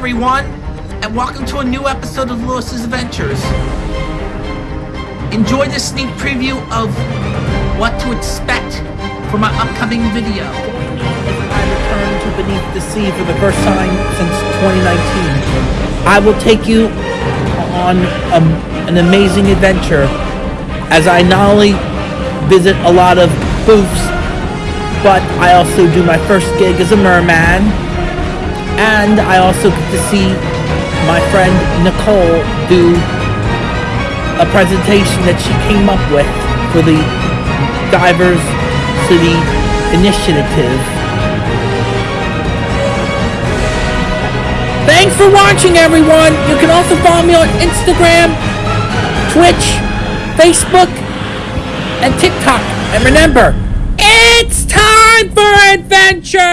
everyone, and welcome to a new episode of Lewis's Adventures. Enjoy this sneak preview of what to expect for my upcoming video. I return to Beneath the Sea for the first time since 2019. I will take you on um, an amazing adventure as I not only visit a lot of booths, but I also do my first gig as a merman, and I also get to see my friend Nicole do a presentation that she came up with for the Divers City Initiative. Thanks for watching, everyone. You can also follow me on Instagram, Twitch, Facebook, and TikTok. And remember, it's time for adventure!